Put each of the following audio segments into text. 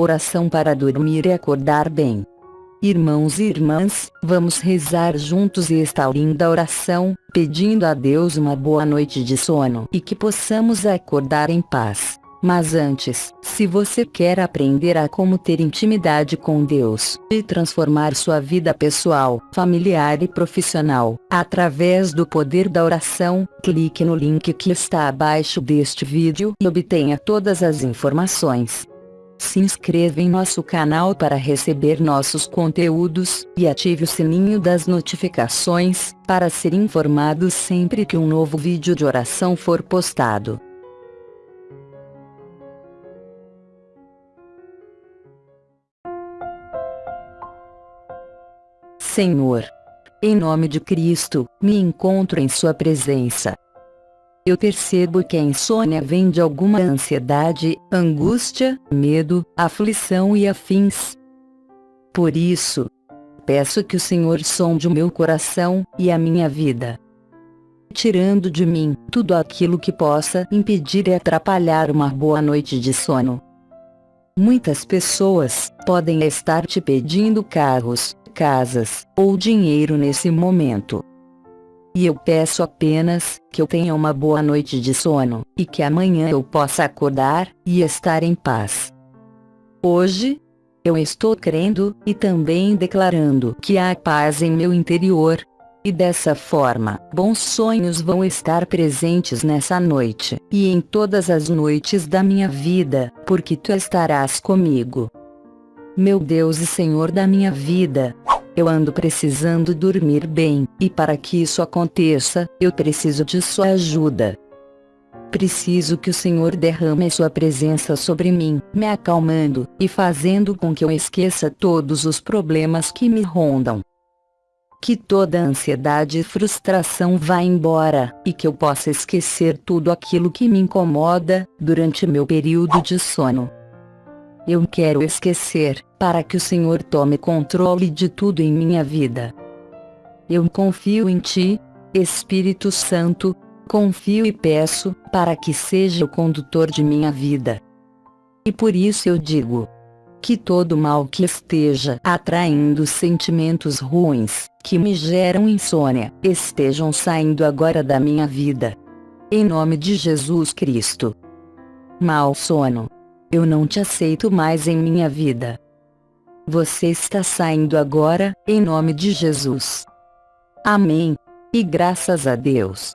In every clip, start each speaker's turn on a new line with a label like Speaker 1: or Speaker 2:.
Speaker 1: Oração para dormir e acordar bem. Irmãos e irmãs, vamos rezar juntos esta linda oração, pedindo a Deus uma boa noite de sono e que possamos acordar em paz. Mas antes, se você quer aprender a como ter intimidade com Deus e transformar sua vida pessoal, familiar e profissional, através do poder da oração, clique no link que está abaixo deste vídeo e obtenha todas as informações. Se inscreva em nosso canal para receber nossos conteúdos, e ative o sininho das notificações, para ser informado sempre que um novo vídeo de oração for postado. Senhor, em nome de Cristo, me encontro em Sua presença eu percebo que a insônia vem de alguma ansiedade, angústia, medo, aflição e afins. Por isso, peço que o Senhor sonde o meu coração e a minha vida, tirando de mim tudo aquilo que possa impedir e atrapalhar uma boa noite de sono. Muitas pessoas podem estar te pedindo carros, casas ou dinheiro nesse momento. E eu peço apenas que eu tenha uma boa noite de sono, e que amanhã eu possa acordar e estar em paz. Hoje, eu estou crendo e também declarando que há paz em meu interior. E dessa forma, bons sonhos vão estar presentes nessa noite, e em todas as noites da minha vida, porque tu estarás comigo. Meu Deus e Senhor da minha vida, eu ando precisando dormir bem, e para que isso aconteça, eu preciso de sua ajuda. Preciso que o Senhor derrame sua presença sobre mim, me acalmando, e fazendo com que eu esqueça todos os problemas que me rondam. Que toda ansiedade e frustração vá embora, e que eu possa esquecer tudo aquilo que me incomoda, durante meu período de sono. Eu quero esquecer, para que o Senhor tome controle de tudo em minha vida. Eu confio em Ti, Espírito Santo, confio e peço, para que seja o condutor de minha vida. E por isso eu digo, que todo mal que esteja atraindo sentimentos ruins, que me geram insônia, estejam saindo agora da minha vida. Em nome de Jesus Cristo. Mal sono. Eu não te aceito mais em minha vida. Você está saindo agora, em nome de Jesus. Amém. E graças a Deus.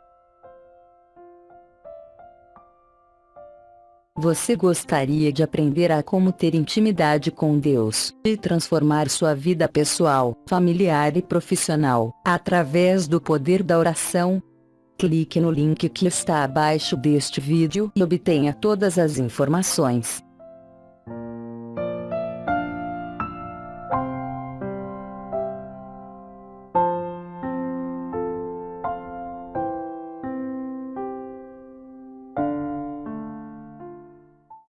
Speaker 1: Você gostaria de aprender a como ter intimidade com Deus e transformar sua vida pessoal, familiar e profissional, através do poder da oração? Clique no link que está abaixo deste vídeo e obtenha todas as informações.